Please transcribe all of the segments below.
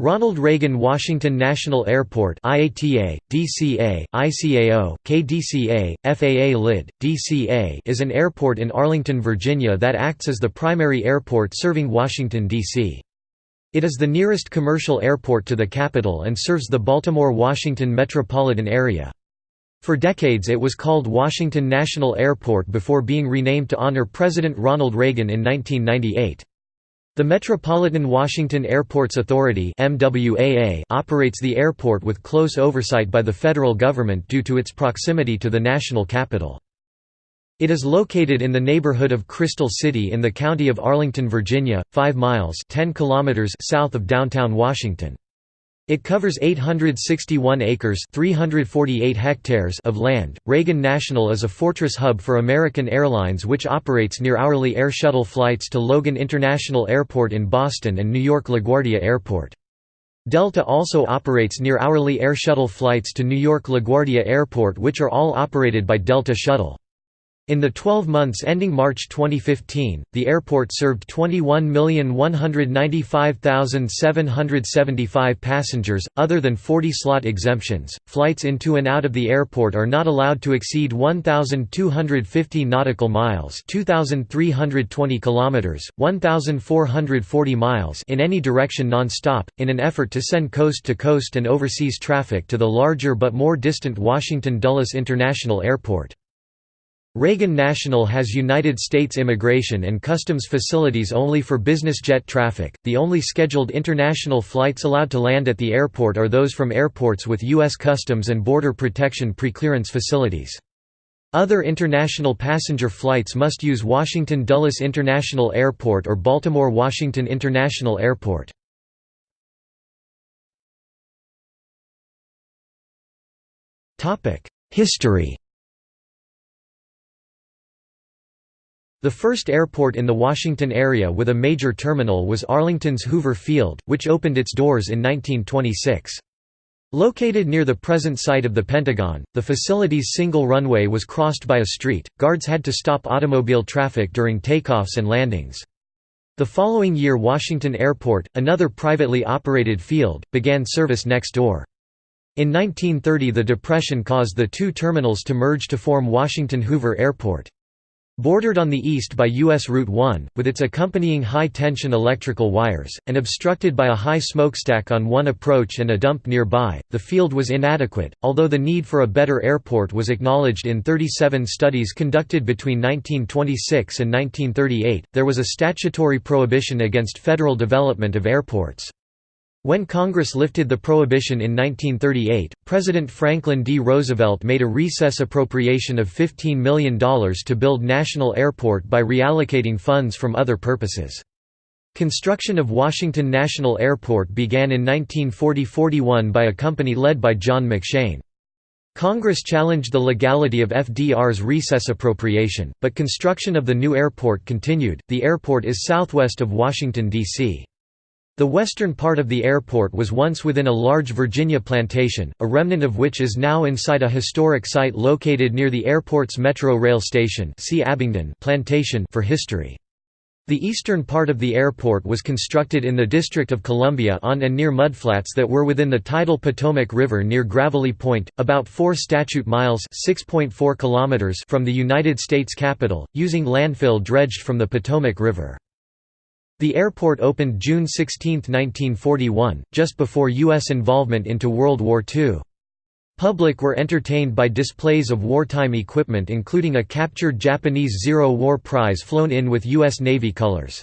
Ronald Reagan Washington National Airport IATA, DCA, ICAO, KDCA, FAA LID, DCA is an airport in Arlington, Virginia that acts as the primary airport serving Washington, D.C. It is the nearest commercial airport to the capital and serves the Baltimore-Washington metropolitan area. For decades it was called Washington National Airport before being renamed to honor President Ronald Reagan in 1998. The Metropolitan Washington Airports Authority operates the airport with close oversight by the federal government due to its proximity to the national capital. It is located in the neighborhood of Crystal City in the county of Arlington, Virginia, 5 miles 10 kilometers south of downtown Washington. It covers 861 acres 348 hectares of land. Reagan National is a fortress hub for American Airlines which operates near-hourly air shuttle flights to Logan International Airport in Boston and New York LaGuardia Airport. Delta also operates near-hourly air shuttle flights to New York LaGuardia Airport which are all operated by Delta Shuttle. In the 12 months ending March 2015, the airport served 21,195,775 passengers, other than 40 slot exemptions. Flights into and out of the airport are not allowed to exceed 1,250 nautical miles (2,320 kilometers, 1,440 miles) in any direction non-stop, in an effort to send coast-to-coast -coast and overseas traffic to the larger but more distant Washington Dulles International Airport. Reagan National has United States immigration and customs facilities only for business jet traffic. The only scheduled international flights allowed to land at the airport are those from airports with U.S. Customs and Border Protection preclearance facilities. Other international passenger flights must use Washington Dulles International Airport or Baltimore Washington International Airport. History The first airport in the Washington area with a major terminal was Arlington's Hoover Field, which opened its doors in 1926. Located near the present site of the Pentagon, the facility's single runway was crossed by a street. Guards had to stop automobile traffic during takeoffs and landings. The following year Washington Airport, another privately operated field, began service next door. In 1930 the Depression caused the two terminals to merge to form Washington Hoover Airport. Bordered on the east by U.S. Route 1, with its accompanying high-tension electrical wires, and obstructed by a high smokestack on one approach and a dump nearby, the field was inadequate, although the need for a better airport was acknowledged in 37 studies conducted between 1926 and 1938, there was a statutory prohibition against federal development of airports. When Congress lifted the prohibition in 1938, President Franklin D. Roosevelt made a recess appropriation of $15 million to build National Airport by reallocating funds from other purposes. Construction of Washington National Airport began in 1940–41 by a company led by John McShain. Congress challenged the legality of FDR's recess appropriation, but construction of the new airport continued. The airport is southwest of Washington, D.C. The western part of the airport was once within a large Virginia plantation, a remnant of which is now inside a historic site located near the airport's Metro Rail Station see Abingdon plantation for history. The eastern part of the airport was constructed in the District of Columbia on and near mudflats that were within the tidal Potomac River near Gravelly Point, about 4 statute miles kilometers from the United States Capitol, using landfill dredged from the Potomac River. The airport opened June 16, 1941, just before U.S. involvement into World War II. Public were entertained by displays of wartime equipment including a captured Japanese Zero War prize flown in with U.S. Navy colors.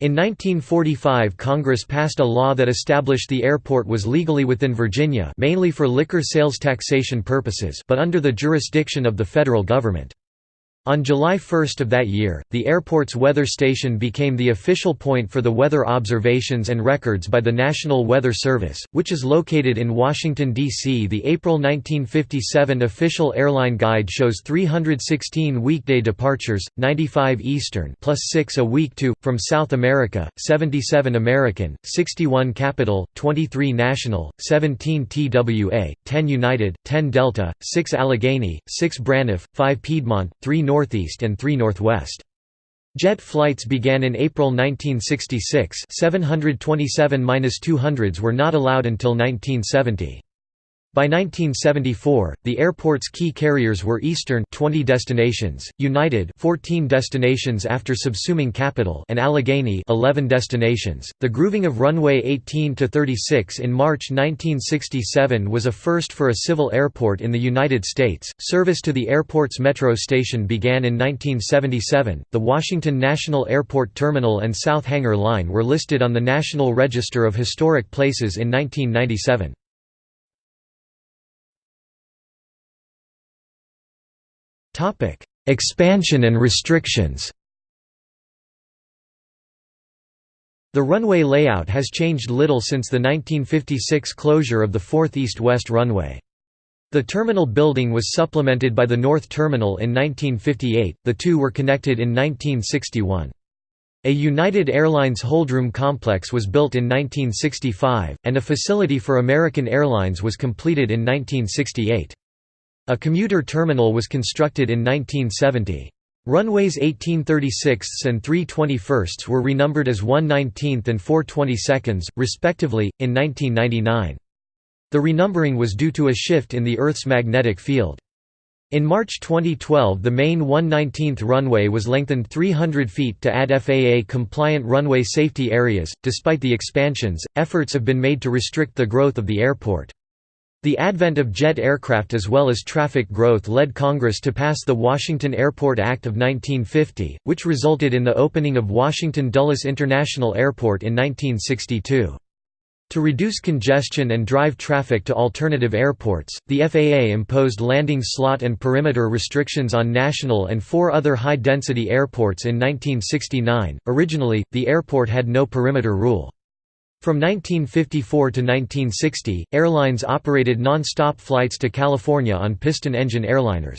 In 1945 Congress passed a law that established the airport was legally within Virginia mainly for liquor sales taxation purposes but under the jurisdiction of the federal government. On July 1 of that year, the airport's weather station became the official point for the weather observations and records by the National Weather Service, which is located in Washington, D.C. The April 1957 official airline guide shows 316 weekday departures, 95 Eastern plus 6 a week to, from South America, 77 American, 61 Capital, 23 National, 17 TWA, 10 United, 10 Delta, 6 Allegheny, 6 Braniff, 5 Piedmont, 3 Northeast and 3 Northwest. Jet flights began in April 1966 727-200s were not allowed until 1970. By 1974, the airport's key carriers were Eastern 20 destinations, United 14 destinations after subsuming Capital and Allegheny 11 destinations. The grooving of runway 18 to 36 in March 1967 was a first for a civil airport in the United States. Service to the airport's metro station began in 1977. The Washington National Airport Terminal and South Hangar Line were listed on the National Register of Historic Places in 1997. Expansion and restrictions The runway layout has changed little since the 1956 closure of the fourth east-west runway. The terminal building was supplemented by the North Terminal in 1958, the two were connected in 1961. A United Airlines holdroom complex was built in 1965, and a facility for American Airlines was completed in 1968. A commuter terminal was constructed in 1970. Runways 1836 and 321 were renumbered as 119th and 422nd, respectively, in 1999. The renumbering was due to a shift in the Earth's magnetic field. In March 2012 the main 119th runway was lengthened 300 feet to add FAA-compliant runway safety areas. Despite the expansions, efforts have been made to restrict the growth of the airport. The advent of jet aircraft as well as traffic growth led Congress to pass the Washington Airport Act of 1950, which resulted in the opening of Washington Dulles International Airport in 1962. To reduce congestion and drive traffic to alternative airports, the FAA imposed landing slot and perimeter restrictions on national and four other high-density airports in 1969. Originally, the airport had no perimeter rule. From 1954 to 1960, airlines operated non-stop flights to California on piston-engine airliners.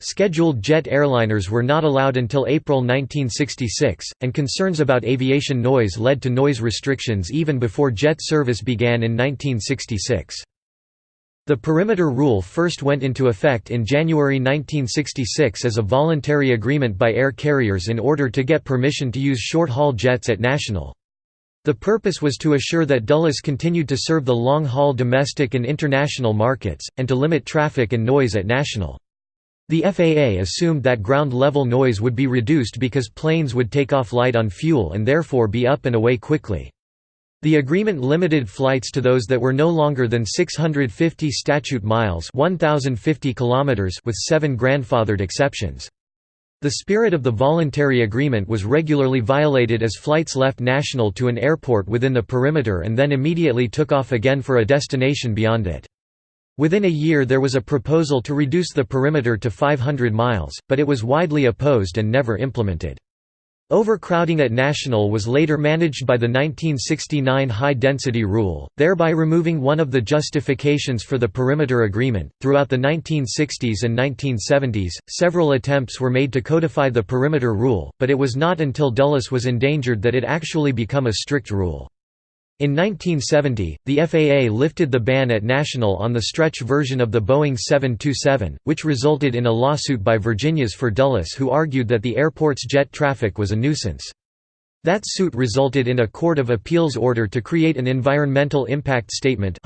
Scheduled jet airliners were not allowed until April 1966, and concerns about aviation noise led to noise restrictions even before jet service began in 1966. The perimeter rule first went into effect in January 1966 as a voluntary agreement by air carriers in order to get permission to use short-haul jets at national. The purpose was to assure that Dulles continued to serve the long-haul domestic and international markets, and to limit traffic and noise at national. The FAA assumed that ground-level noise would be reduced because planes would take off light on fuel and therefore be up and away quickly. The agreement limited flights to those that were no longer than 650 statute miles 1050 kilometers with seven grandfathered exceptions. The spirit of the voluntary agreement was regularly violated as flights left national to an airport within the perimeter and then immediately took off again for a destination beyond it. Within a year there was a proposal to reduce the perimeter to 500 miles, but it was widely opposed and never implemented. Overcrowding at National was later managed by the 1969 high-density rule, thereby removing one of the justifications for the perimeter agreement. Throughout the 1960s and 1970s, several attempts were made to codify the perimeter rule, but it was not until Dulles was endangered that it actually became a strict rule. In 1970, the FAA lifted the ban at National on the stretch version of the Boeing 727, which resulted in a lawsuit by Virginia's for Dulles who argued that the airport's jet traffic was a nuisance. That suit resulted in a Court of Appeals order to create an Environmental Impact Statement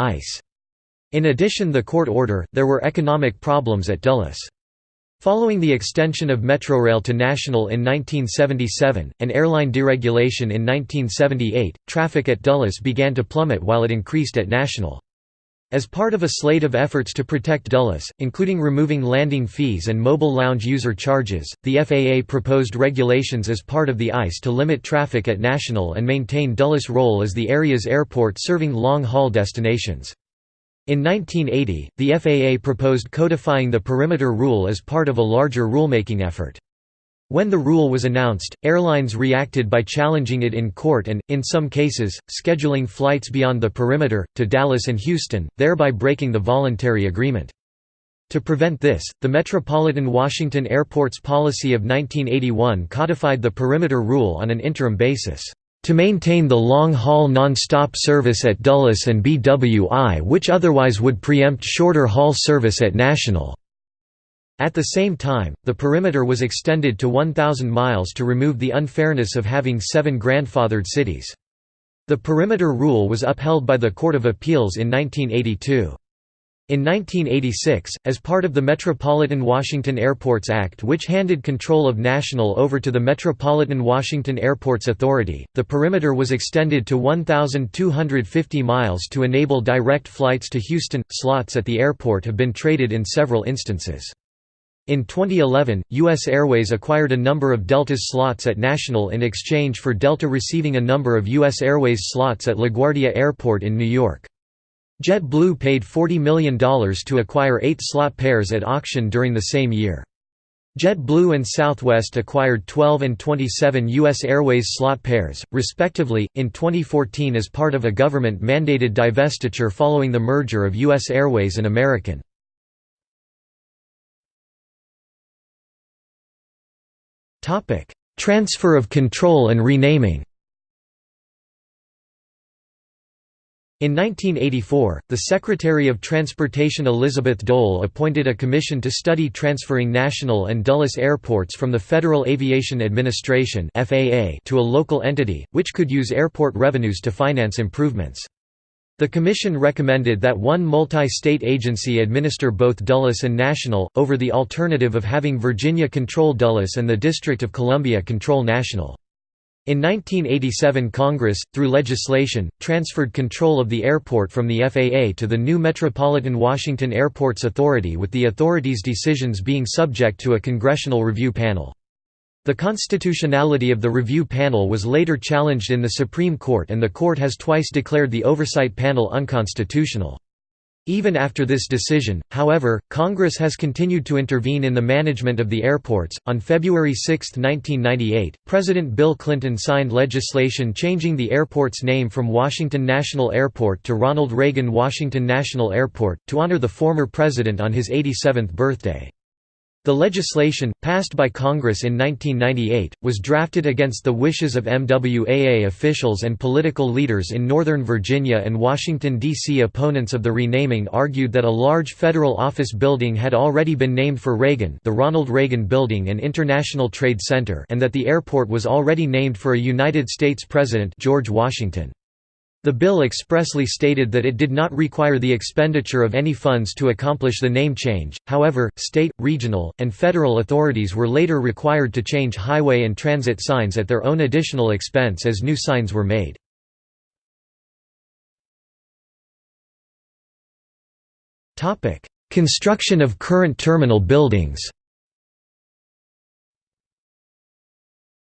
In addition the court order, there were economic problems at Dulles. Following the extension of Metrorail to national in 1977, and airline deregulation in 1978, traffic at Dulles began to plummet while it increased at national. As part of a slate of efforts to protect Dulles, including removing landing fees and mobile lounge user charges, the FAA proposed regulations as part of the ICE to limit traffic at national and maintain Dulles' role as the area's airport serving long-haul destinations. In 1980, the FAA proposed codifying the perimeter rule as part of a larger rulemaking effort. When the rule was announced, airlines reacted by challenging it in court and, in some cases, scheduling flights beyond the perimeter, to Dallas and Houston, thereby breaking the voluntary agreement. To prevent this, the Metropolitan Washington Airports Policy of 1981 codified the perimeter rule on an interim basis to maintain the long-haul non-stop service at Dulles and BWI which otherwise would preempt shorter haul service at National. At the same time, the perimeter was extended to 1,000 miles to remove the unfairness of having seven grandfathered cities. The perimeter rule was upheld by the Court of Appeals in 1982. In 1986, as part of the Metropolitan Washington Airports Act which handed control of National over to the Metropolitan Washington Airports Authority, the perimeter was extended to 1,250 miles to enable direct flights to Houston. Slots at the airport have been traded in several instances. In 2011, U.S. Airways acquired a number of Delta's slots at National in exchange for Delta receiving a number of U.S. Airways slots at LaGuardia Airport in New York. JetBlue paid $40 million to acquire eight slot pairs at auction during the same year. JetBlue and Southwest acquired 12 and 27 U.S. Airways slot pairs, respectively, in 2014 as part of a government-mandated divestiture following the merger of U.S. Airways and American. Transfer of control and renaming In 1984, the Secretary of Transportation Elizabeth Dole appointed a commission to study transferring National and Dulles airports from the Federal Aviation Administration to a local entity, which could use airport revenues to finance improvements. The commission recommended that one multi-state agency administer both Dulles and National, over the alternative of having Virginia control Dulles and the District of Columbia control National. In 1987 Congress, through legislation, transferred control of the airport from the FAA to the new Metropolitan Washington Airports Authority with the authority's decisions being subject to a congressional review panel. The constitutionality of the review panel was later challenged in the Supreme Court and the court has twice declared the oversight panel unconstitutional. Even after this decision, however, Congress has continued to intervene in the management of the airports. On February 6, 1998, President Bill Clinton signed legislation changing the airport's name from Washington National Airport to Ronald Reagan Washington National Airport, to honor the former president on his 87th birthday. The legislation, passed by Congress in 1998, was drafted against the wishes of MWAA officials and political leaders in Northern Virginia and Washington, D.C. Opponents of the renaming argued that a large federal office building had already been named for Reagan the Ronald Reagan Building and International Trade Center and that the airport was already named for a United States President George Washington. The bill expressly stated that it did not require the expenditure of any funds to accomplish the name change, however, state, regional, and federal authorities were later required to change highway and transit signs at their own additional expense as new signs were made. Construction of current terminal buildings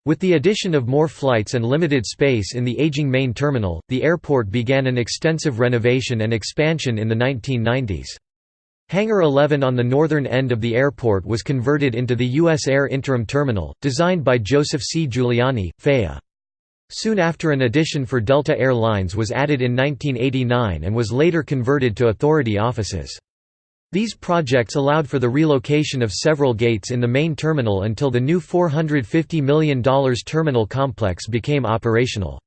With the addition of more flights and limited space in the aging main terminal, the airport began an extensive renovation and expansion in the 1990s. Hangar 11 on the northern end of the airport was converted into the U.S. Air Interim Terminal, designed by Joseph C. Giuliani, FAA. Soon after an addition for Delta Air Lines was added in 1989 and was later converted to authority offices. These projects allowed for the relocation of several gates in the main terminal until the new $450 million terminal complex became operational.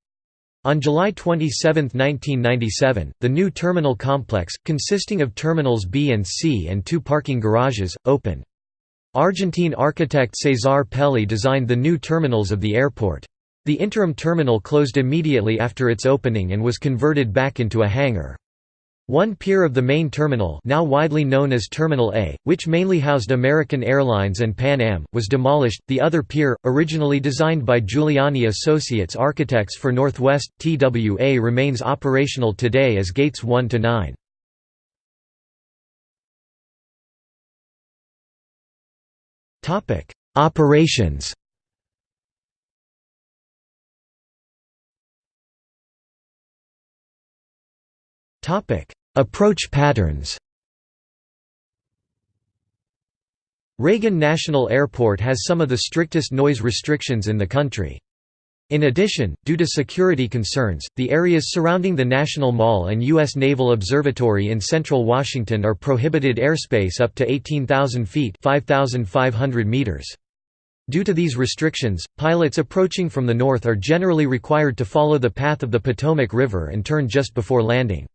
On July 27, 1997, the new terminal complex, consisting of terminals B and C and two parking garages, opened. Argentine architect Cesar Pelli designed the new terminals of the airport. The interim terminal closed immediately after its opening and was converted back into a hangar. One pier of the main terminal now widely known as Terminal A, which mainly housed American Airlines and Pan Am, was demolished. The other pier, originally designed by Giuliani Associates Architects for Northwest, TWA remains operational today as gates 1 to 9. Operations Approach patterns Reagan National Airport has some of the strictest noise restrictions in the country. In addition, due to security concerns, the areas surrounding the National Mall and U.S. Naval Observatory in central Washington are prohibited airspace up to 18,000 feet 5,500 meters. Due to these restrictions, pilots approaching from the north are generally required to follow the path of the Potomac River and turn just before landing.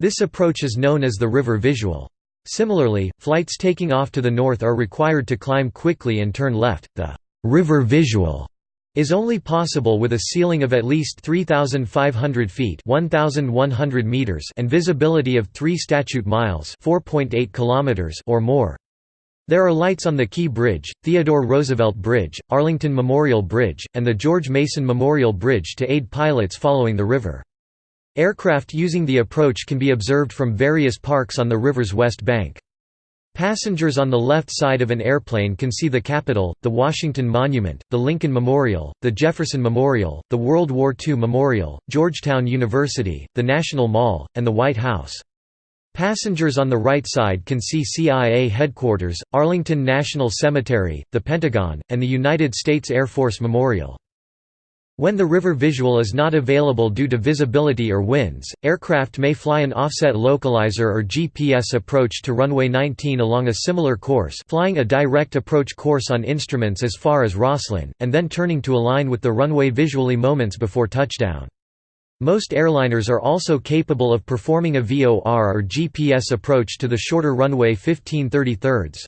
This approach is known as the river visual. Similarly, flights taking off to the north are required to climb quickly and turn left. The river visual is only possible with a ceiling of at least 3,500 feet 1,100 meters and visibility of 3 statute miles 4.8 kilometers or more. There are lights on the Key Bridge, Theodore Roosevelt Bridge, Arlington Memorial Bridge, and the George Mason Memorial Bridge to aid pilots following the river. Aircraft using the approach can be observed from various parks on the river's west bank. Passengers on the left side of an airplane can see the Capitol, the Washington Monument, the Lincoln Memorial, the Jefferson Memorial, the World War II Memorial, Georgetown University, the National Mall, and the White House. Passengers on the right side can see CIA headquarters, Arlington National Cemetery, the Pentagon, and the United States Air Force Memorial. When the river visual is not available due to visibility or winds, aircraft may fly an offset localizer or GPS approach to runway 19 along a similar course flying a direct approach course on instruments as far as Rosslyn, and then turning to align with the runway visually moments before touchdown. Most airliners are also capable of performing a VOR or GPS approach to the shorter runway 15 thirds.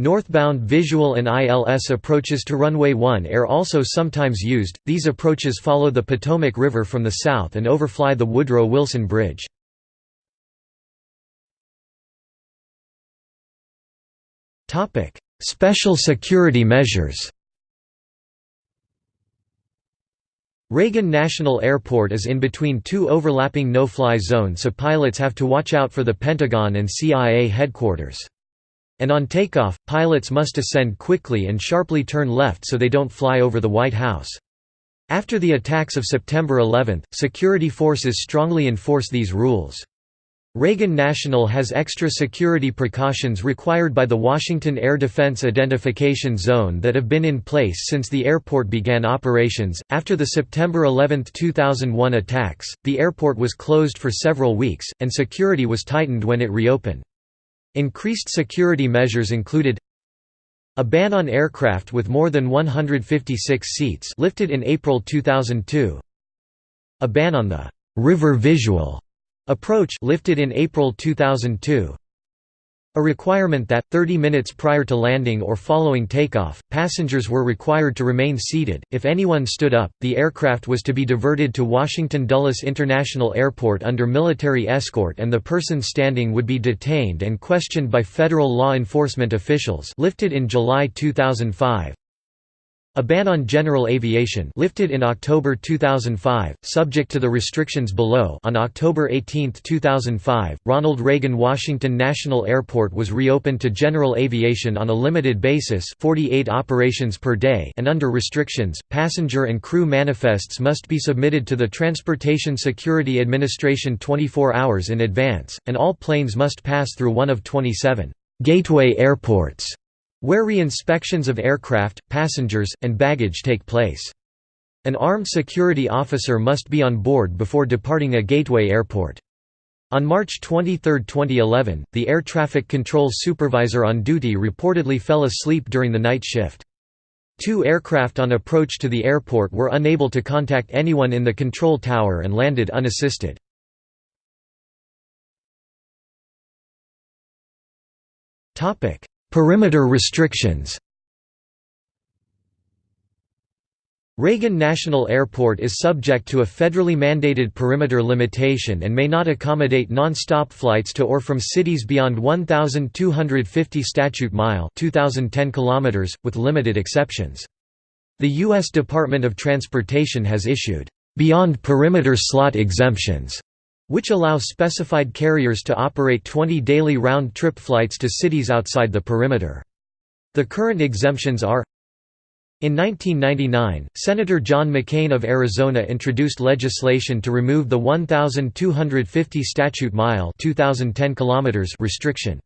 Northbound visual and ILS approaches to runway 1 are also sometimes used. These approaches follow the Potomac River from the south and overfly the Woodrow Wilson Bridge. Topic: Special security measures. Reagan National Airport is in between two overlapping no-fly zones so pilots have to watch out for the Pentagon and CIA headquarters and on takeoff, pilots must ascend quickly and sharply turn left so they don't fly over the White House. After the attacks of September 11, security forces strongly enforce these rules. Reagan National has extra security precautions required by the Washington Air Defense Identification Zone that have been in place since the airport began operations. After the September 11, 2001 attacks, the airport was closed for several weeks, and security was tightened when it reopened. Increased security measures included a ban on aircraft with more than 156 seats lifted in April 2002 a ban on the «river visual» approach lifted in April 2002 a requirement that, 30 minutes prior to landing or following takeoff, passengers were required to remain seated. If anyone stood up, the aircraft was to be diverted to Washington Dulles International Airport under military escort and the person standing would be detained and questioned by federal law enforcement officials lifted in July 2005. A ban on general aviation lifted in October 2005, subject to the restrictions below. On October 18, 2005, Ronald Reagan Washington National Airport was reopened to general aviation on a limited basis 48 operations per day and under restrictions, passenger and crew manifests must be submitted to the Transportation Security Administration 24 hours in advance, and all planes must pass through one of 27 «gateway airports» where re-inspections of aircraft, passengers, and baggage take place. An armed security officer must be on board before departing a gateway airport. On March 23, 2011, the air traffic control supervisor on duty reportedly fell asleep during the night shift. Two aircraft on approach to the airport were unable to contact anyone in the control tower and landed unassisted. Perimeter restrictions Reagan National Airport is subject to a federally mandated perimeter limitation and may not accommodate non-stop flights to or from cities beyond 1,250 statute mile 2010 km, with limited exceptions. The U.S. Department of Transportation has issued, "...beyond perimeter slot exemptions", which allow specified carriers to operate 20 daily round-trip flights to cities outside the perimeter. The current exemptions are in 1999, Senator John McCain of Arizona introduced legislation to remove the 1,250 statute mile 2010 kilometers restriction.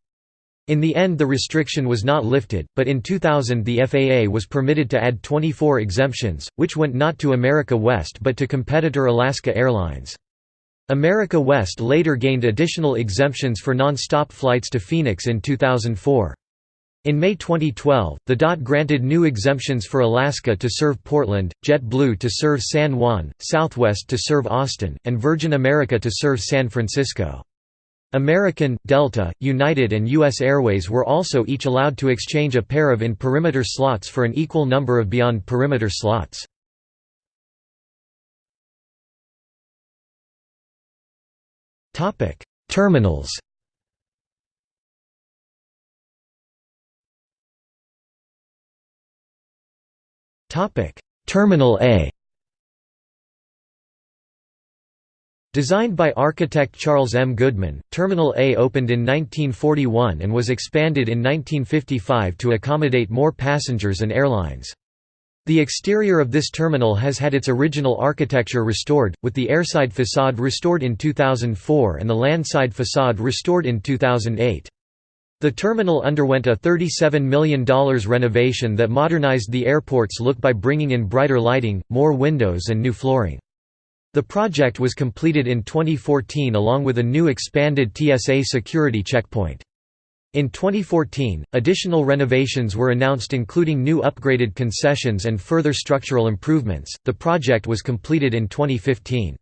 In the end the restriction was not lifted, but in 2000 the FAA was permitted to add 24 exemptions, which went not to America West but to competitor Alaska Airlines. America West later gained additional exemptions for non-stop flights to Phoenix in 2004. In May 2012, the DOT granted new exemptions for Alaska to serve Portland, JetBlue to serve San Juan, Southwest to serve Austin, and Virgin America to serve San Francisco. American, Delta, United and U.S. Airways were also each allowed to exchange a pair of in-perimeter slots for an equal number of beyond-perimeter slots. Terminals Topic: Terminal A Designed by architect Charles M. Goodman, Terminal A opened in 1941 and was expanded in 1955 to accommodate more passengers and airlines. The exterior of this terminal has had its original architecture restored, with the airside facade restored in 2004 and the landside facade restored in 2008. The terminal underwent a $37 million renovation that modernized the airport's look by bringing in brighter lighting, more windows and new flooring. The project was completed in 2014 along with a new expanded TSA security checkpoint. In 2014, additional renovations were announced including new upgraded concessions and further structural improvements. The project was completed in 2015.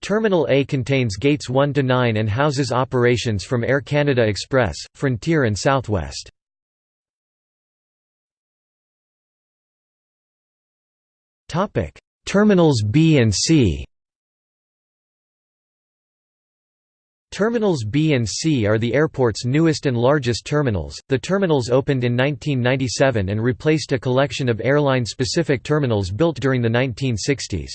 Terminal A contains gates 1 to 9 and houses operations from Air Canada Express, Frontier and Southwest. Terminals B and C. Terminals B and C are the airport's newest and largest terminals. The terminals opened in 1997 and replaced a collection of airline-specific terminals built during the 1960s.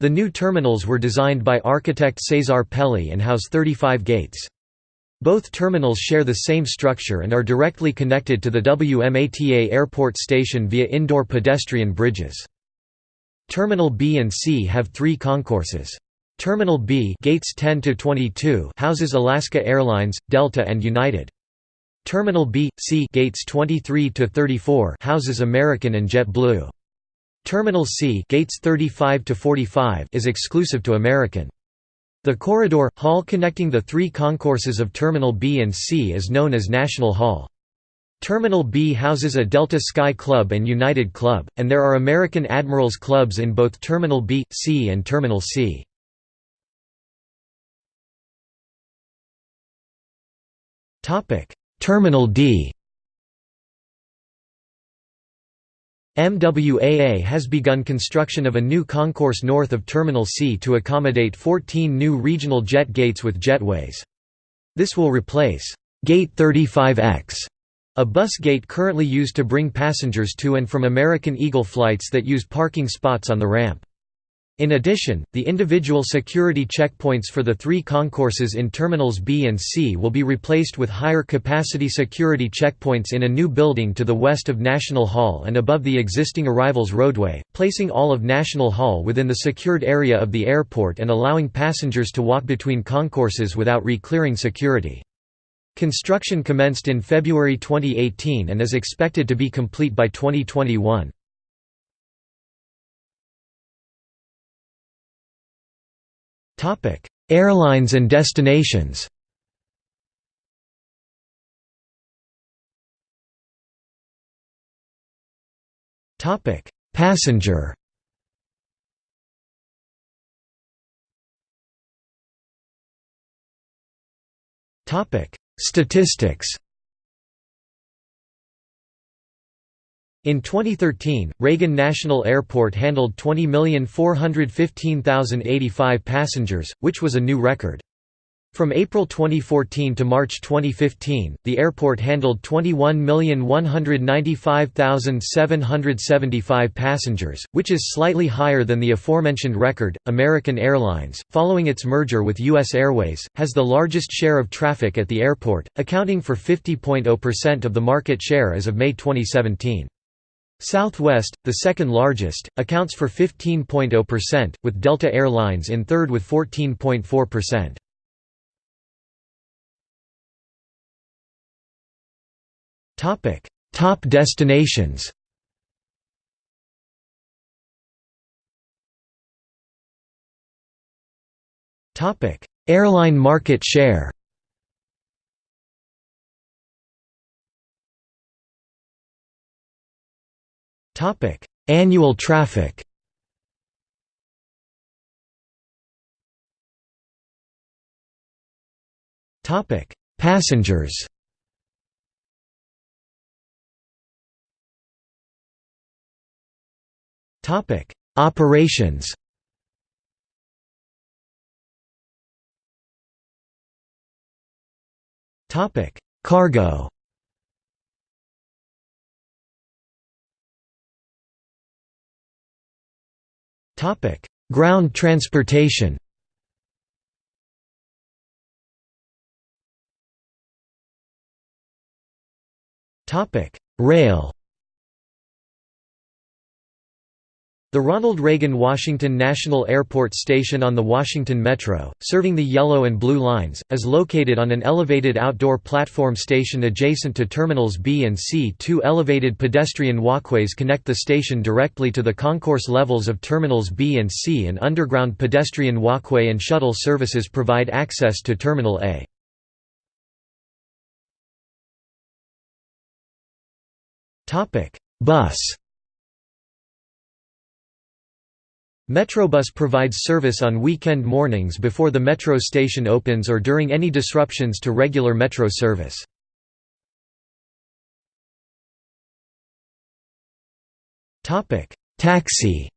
The new terminals were designed by architect Cesar Pelli and house 35 gates. Both terminals share the same structure and are directly connected to the WMATA airport station via indoor pedestrian bridges. Terminal B and C have three concourses. Terminal B gates 10 to 22 houses Alaska Airlines, Delta and United. Terminal B, C gates 23 to 34 houses American and JetBlue. Terminal C gates 35 to 45 is exclusive to American. The corridor, hall connecting the three concourses of Terminal B and C is known as National Hall. Terminal B houses a Delta Sky Club and United Club, and there are American Admirals clubs in both Terminal B, C and Terminal C. Terminal D MWAA has begun construction of a new concourse north of Terminal C to accommodate 14 new regional jet gates with jetways. This will replace Gate 35X, a bus gate currently used to bring passengers to and from American Eagle flights that use parking spots on the ramp. In addition, the individual security checkpoints for the three concourses in Terminals B and C will be replaced with higher capacity security checkpoints in a new building to the west of National Hall and above the existing arrivals roadway, placing all of National Hall within the secured area of the airport and allowing passengers to walk between concourses without re-clearing security. Construction commenced in February 2018 and is expected to be complete by 2021. Airlines and destinations. Topic: Passenger. Topic: Statistics In 2013, Reagan National Airport handled 20,415,085 passengers, which was a new record. From April 2014 to March 2015, the airport handled 21,195,775 passengers, which is slightly higher than the aforementioned record. American Airlines, following its merger with U.S. Airways, has the largest share of traffic at the airport, accounting for 50.0% of the market share as of May 2017. Southwest, the second largest, accounts for 15.0%, with Delta Air Lines in third with 14.4%. Topic: Top destinations. Topic: Airline market share. Annual traffic. Topic: Passengers. Topic: Operations. Topic: Cargo Ground transportation. Rail The Ronald Reagan Washington National Airport Station on the Washington Metro, serving the Yellow and Blue Lines, is located on an elevated outdoor platform station adjacent to Terminals B and C. Two elevated pedestrian walkways connect the station directly to the concourse levels of Terminals B and C and underground pedestrian walkway and shuttle services provide access to Terminal A. Bus Metrobus provides service on weekend mornings before the metro station opens or during any disruptions to regular metro service. Taxi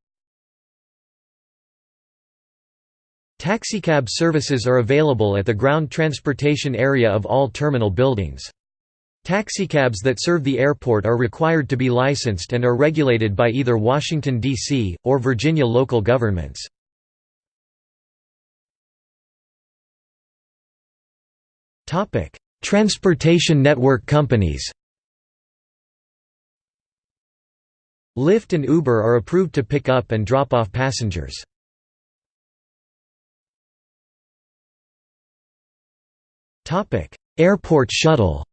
Taxicab services are available at the ground transportation area of all terminal buildings. Taxicabs that serve the airport are required to be licensed and are regulated by either Washington, D.C., or Virginia local governments. Transportation network companies Lyft and Uber are approved to pick up and drop off passengers. Airport shuttle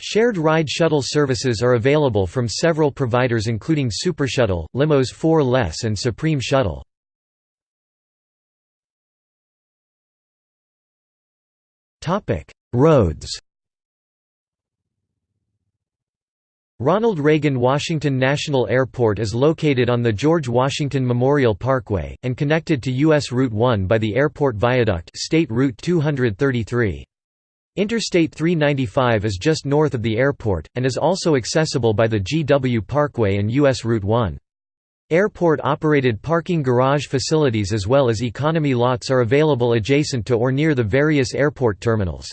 Shared ride shuttle services are available from several providers including SuperShuttle, Limos 4 Less and Supreme Shuttle. Roads Ronald Reagan Washington National Airport is located on the George Washington Memorial Parkway, and connected to U.S. Route 1 by the Airport Viaduct State Route 233. Interstate 395 is just north of the airport, and is also accessible by the GW Parkway and US Route 1. Airport-operated parking garage facilities as well as economy lots are available adjacent to or near the various airport terminals.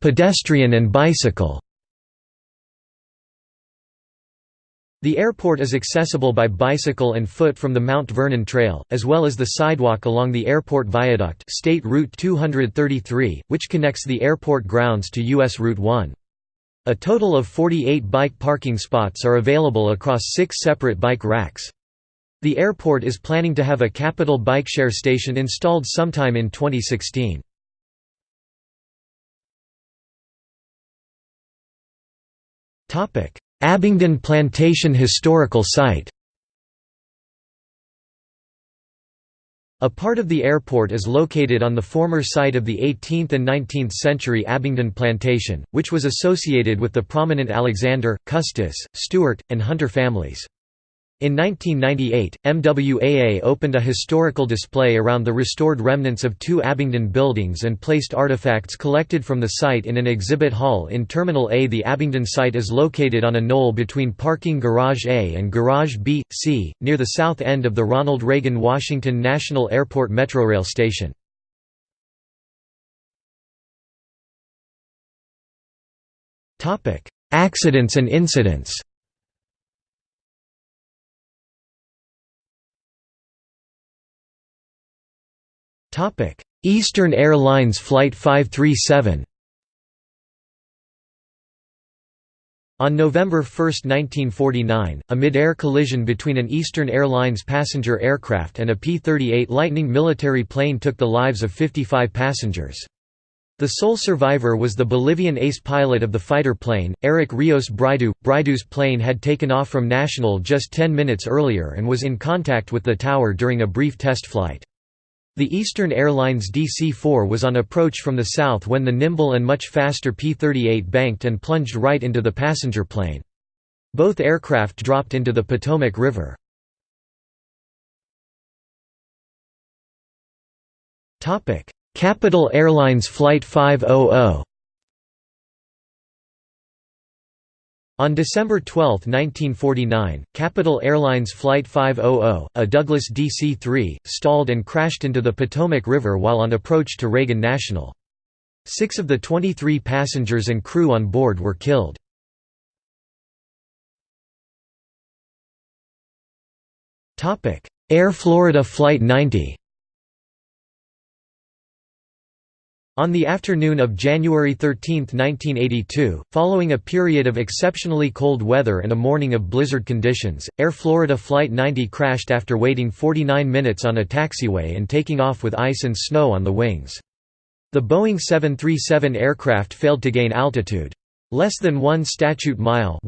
Pedestrian and bicycle The airport is accessible by bicycle and foot from the Mount Vernon Trail, as well as the sidewalk along the airport viaduct State Route 233, which connects the airport grounds to US Route 1. A total of 48 bike parking spots are available across six separate bike racks. The airport is planning to have a Capital Bike Share station installed sometime in 2016. Abingdon Plantation Historical Site A part of the airport is located on the former site of the 18th and 19th century Abingdon Plantation, which was associated with the prominent Alexander, Custis, Stuart, and Hunter families. In 1998, MWAA opened a historical display around the restored remnants of two Abingdon buildings and placed artifacts collected from the site in an exhibit hall in Terminal A. The Abingdon site is located on a knoll between Parking Garage A and Garage B, C, near the south end of the Ronald Reagan Washington National Airport Metrorail station. Accidents and incidents Eastern Airlines Flight 537 On November 1, 1949, a mid-air collision between an Eastern Airlines passenger aircraft and a P-38 Lightning military plane took the lives of 55 passengers. The sole survivor was the Bolivian ace pilot of the fighter plane, Eric Rios Bridoux. Bridoux's plane had taken off from National just 10 minutes earlier and was in contact with the tower during a brief test flight. The Eastern Airlines DC-4 was on approach from the south when the nimble and much faster P-38 banked and plunged right into the passenger plane. Both aircraft dropped into the Potomac River. Capital Airlines Flight 500 On December 12, 1949, Capital Airlines Flight 500, a Douglas DC-3, stalled and crashed into the Potomac River while on approach to Reagan National. Six of the 23 passengers and crew on board were killed. Air Florida Flight 90 On the afternoon of January 13, 1982, following a period of exceptionally cold weather and a morning of blizzard conditions, Air Florida Flight 90 crashed after waiting 49 minutes on a taxiway and taking off with ice and snow on the wings. The Boeing 737 aircraft failed to gain altitude. Less than one statute mile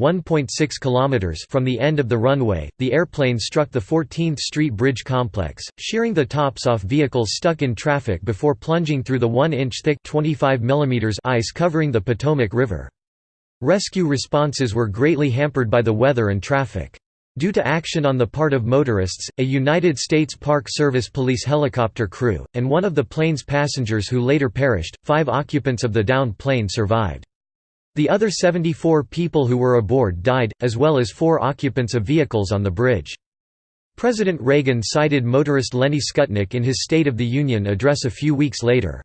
kilometers from the end of the runway, the airplane struck the 14th Street Bridge complex, shearing the tops off vehicles stuck in traffic before plunging through the 1-inch thick 25 mm ice covering the Potomac River. Rescue responses were greatly hampered by the weather and traffic. Due to action on the part of motorists, a United States Park Service police helicopter crew, and one of the plane's passengers who later perished, five occupants of the downed plane survived. The other 74 people who were aboard died, as well as four occupants of vehicles on the bridge. President Reagan cited motorist Lenny Skutnik in his State of the Union address a few weeks later.